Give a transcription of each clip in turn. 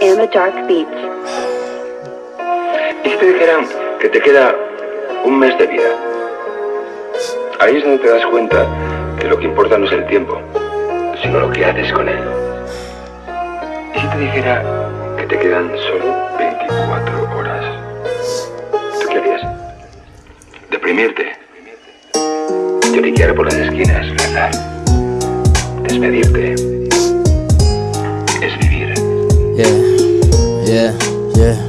the Dark Beats. ¿Y si te dijeran que te queda un mes de vida? Ahí es donde te das cuenta que lo que importa no es el tiempo, sino lo que haces con él. ¿Y si te dijera que te quedan solo 24 horas? ¿Tú qué harías? Deprimirte. Lloriquear por las esquinas, rezar. Despedirte. Es vivir. Yeah, yeah, yeah.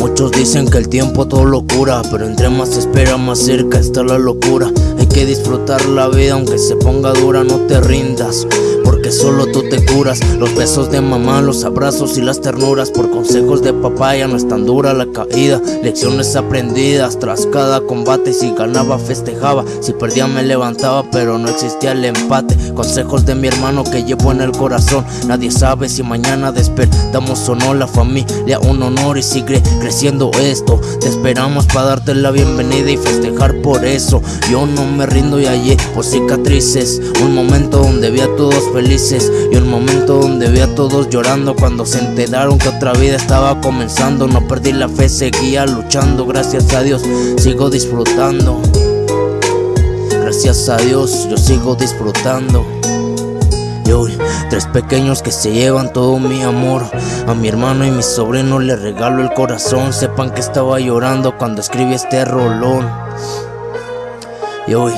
Muchos dicen que el tiempo todo lo cura, pero entre más se espera, más cerca está la locura. Hay que disfrutar la vida, aunque se ponga dura, no te rindas porque solo tú te curas. Los besos de mamá, los abrazos y las ternuras. Por consejos de papá ya no es tan dura la caída. Lecciones aprendidas tras cada combate. Si ganaba, festejaba. Si perdía, me levantaba, pero no existía el empate. Consejos de mi hermano que llevo en el corazón. Nadie sabe si mañana despertamos o no. La familia, un honor y sigue creciendo esto. Te esperamos para darte la bienvenida y festejar por eso. Yo no me rindo y allí por cicatrices. Un momento donde vi a todos felices y un momento donde vi a todos llorando cuando se enteraron que otra vida estaba comenzando. No perdí la fe, seguía luchando, gracias a Dios sigo disfrutando. Gracias a Dios yo sigo disfrutando. Tres pequeños que se llevan todo mi amor. A mi hermano y mi sobrino le regalo el corazón. Sepan que estaba llorando cuando escribí este rolón. Y hoy,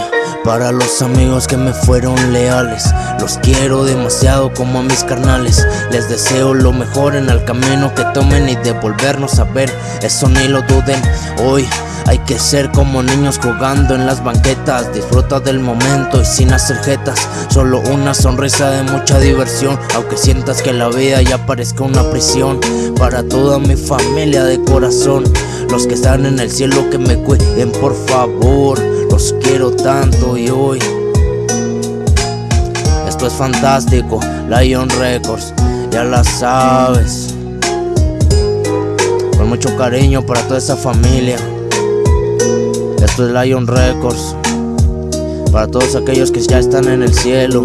para los amigos que me fueron leales, los quiero demasiado como a mis carnales. Les deseo lo mejor en el camino que tomen y devolvernos a ver. Eso ni lo duden. Hoy hay que ser como niños jugando en las banquetas. Disfruta del momento y sin hacer jetas. Solo una sonrisa de mucha diversión. Aunque sientas que la vida ya parezca una prisión. Para toda mi familia de corazón. Los que están en el cielo que me cuiden por favor. Los quiero tanto y hoy Esto es fantástico, Lion Records, ya la sabes. Con mucho cariño para toda esa familia. Esto es Lion Records. Para todos aquellos que ya están en el cielo.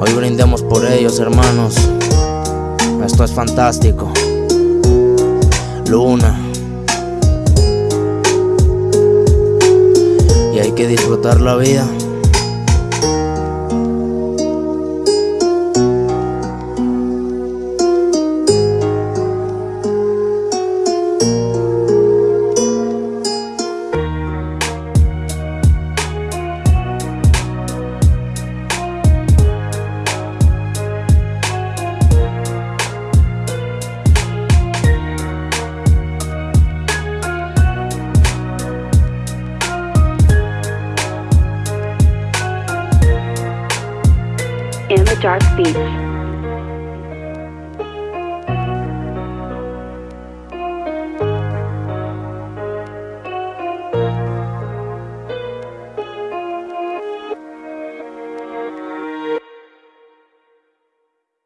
Hoy brindemos por ellos hermanos. Esto es fantástico. Luna que disfrutar la vida. And the Dark Beats.